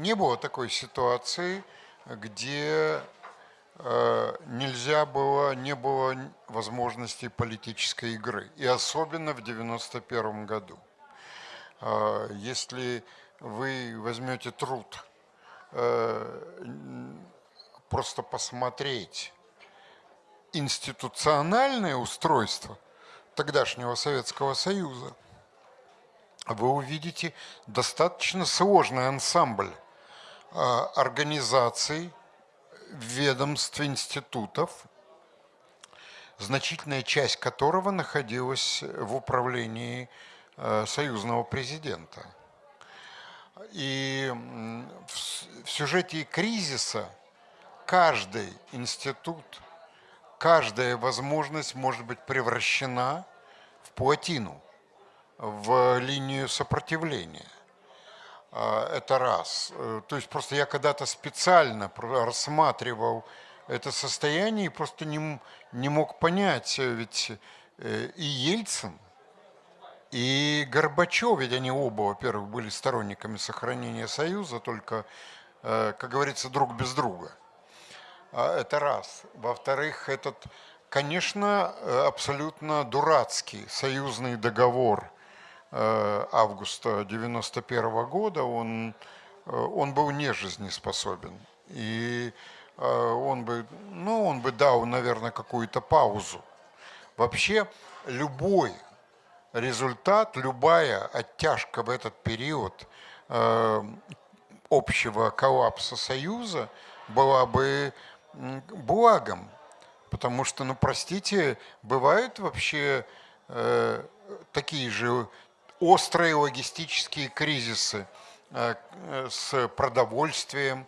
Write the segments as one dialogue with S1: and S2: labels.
S1: не было такой ситуации, где э, нельзя было, не было возможности политической игры. И особенно в 91 году. Э, если вы возьмете труд э, просто посмотреть институциональное устройство тогдашнего Советского Союза, вы увидите достаточно сложный ансамбль организаций, ведомств, институтов, значительная часть которого находилась в управлении а, союзного президента. И в сюжете кризиса каждый институт, каждая возможность может быть превращена в плотину – в линию сопротивления. А, это раз. Э, то есть просто я когда-то специально рассматривал это состояние и просто не, не мог понять, э, ведь э, и Ельцин, и Горбачев, ведь они оба, во-первых, были сторонниками сохранения Союза, только, как говорится, друг без друга. А, это раз. Во-вторых, этот, конечно, абсолютно дурацкий союзный договор – августа 91 года он, э, он был нежизнеспособен. И э, он бы, ну, он бы дал, наверное, какую-то паузу. Вообще любой результат, любая оттяжка в этот период общего коллапса Союза была бы благом. Потому что, ну простите, бывают вообще такие же острые логистические кризисы э, с продовольствием,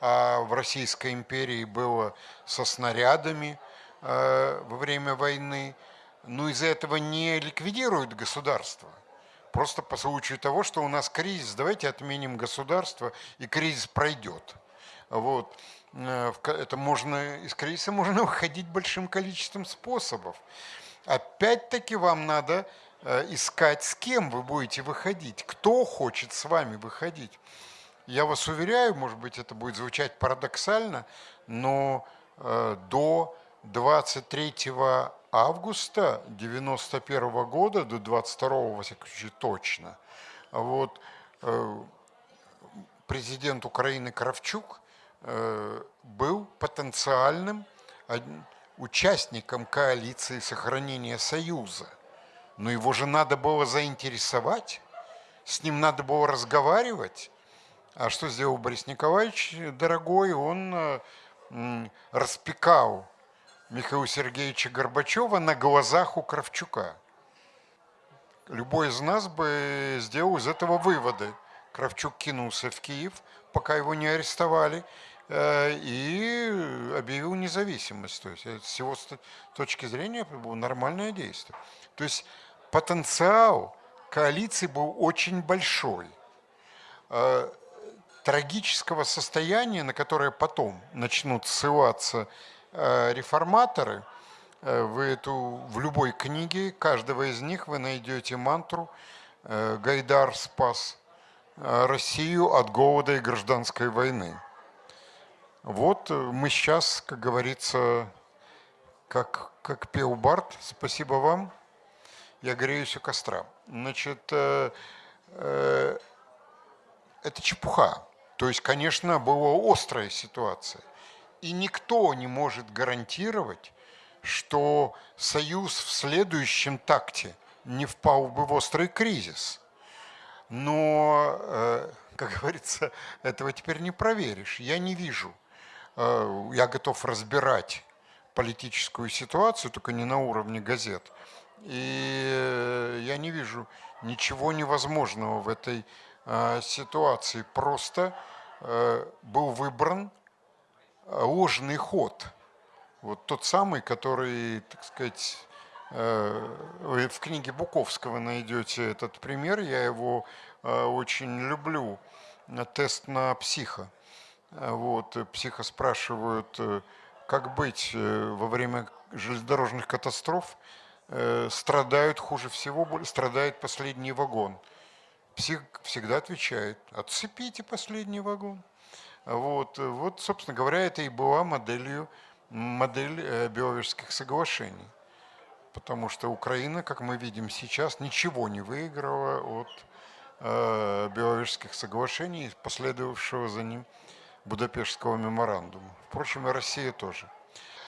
S1: а в Российской империи было со снарядами э, во время войны. Но из-за этого не ликвидируют государство. Просто по случаю того, что у нас кризис, давайте отменим государство, и кризис пройдет. Вот. Э, это можно, из кризиса можно выходить большим количеством способов. Опять-таки вам надо искать, с кем вы будете выходить, кто хочет с вами выходить. Я вас уверяю, может быть, это будет звучать парадоксально, но э, до 23 августа 91 года, до 22 во всяком случае точно, вот, э, президент Украины Кравчук был потенциальным участником коалиции сохранения Союза – но его же надо было заинтересовать, с ним надо было разговаривать. А что сделал Борис Николаевич, дорогой? Он э, распекал Михаила Сергеевича Горбачева на глазах у Кравчука. Любой из нас бы сделал из этого выводы. Кравчук кинулся в Киев, пока его не арестовали, и объявил независимость. То есть с его точки зрения было нормальное действие. То есть потенциал коалиции был очень большой. Э, трагического состояния, на которое потом начнут ссылаться э, реформаторы, э, вы эту, в любой книге, каждого из них вы найдете мантру «Гайдар спас Россию от голода и гражданской войны». Вот мы сейчас, как говорится, как, как пел Барт, спасибо вам – я греюсь у костра. Значит, э, э, это чепуха. То есть, конечно, была острая ситуация. И никто не может гарантировать, что Союз в следующем такте не впал бы в острый кризис. Но, э, как говорится, этого теперь не проверишь. Я не вижу. Э, я готов разбирать политическую ситуацию, только не на уровне газет. И э, я не вижу ничего невозможного в этой э, ситуации. Просто был выбран ложный ход. Вот тот самый, который, так сказать, вы в книге Буковского найдете этот пример, я его очень люблю. Тест на психа. Вот, психа спрашивают, как быть во время железнодорожных катастроф, Э, страдают хуже всего, страдает последний вагон. всег- всегда отвечает, отцепите последний вагон. Вот, э, вот, собственно говоря, это и была моделью, модель э, Беловежских соглашений. Потому что Украина, как мы видим сейчас, ничего не выиграла от э, Беловежских соглашений, последовавшего за ним Будапештского меморандума. Впрочем, и Россия тоже.